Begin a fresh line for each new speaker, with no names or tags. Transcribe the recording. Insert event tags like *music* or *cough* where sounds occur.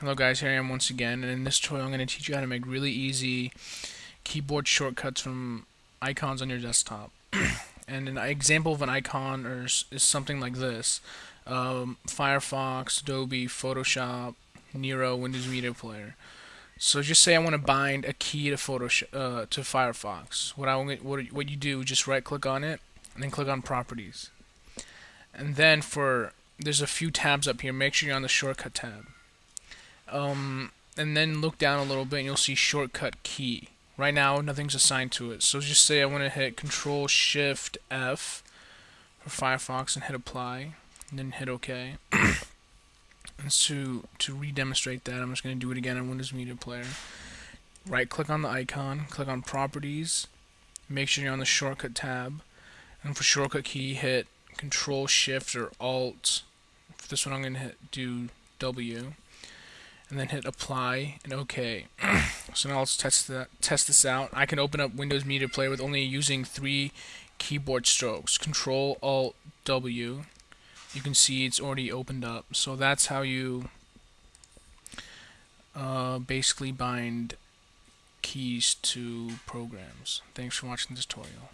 Hello guys, here I am once again, and in this tutorial I'm going to teach you how to make really easy keyboard shortcuts from icons on your desktop. *clears throat* and an example of an icon is, is something like this. Um, Firefox, Adobe, Photoshop, Nero, Windows Media Player. So just say I want to bind a key to Photoshop uh, to Firefox. What I what what you do, just right click on it and then click on Properties. And then for there's a few tabs up here. Make sure you're on the shortcut tab um, and then look down a little bit and you'll see shortcut key. Right now, nothing's assigned to it. So just say I want to hit Control Shift F for Firefox and hit Apply, and then hit OK. *coughs* and so to re-demonstrate that, I'm just going to do it again on Windows Media Player. Right click on the icon, click on Properties, make sure you're on the Shortcut tab, and for shortcut key, hit Control Shift or Alt. For this one, I'm going to hit do W and then hit apply and OK. *clears throat* so now let's test test this out. I can open up Windows Media Player with only using three keyboard strokes. Control Alt W. You can see it's already opened up. So that's how you uh, basically bind keys to programs. Thanks for watching this tutorial.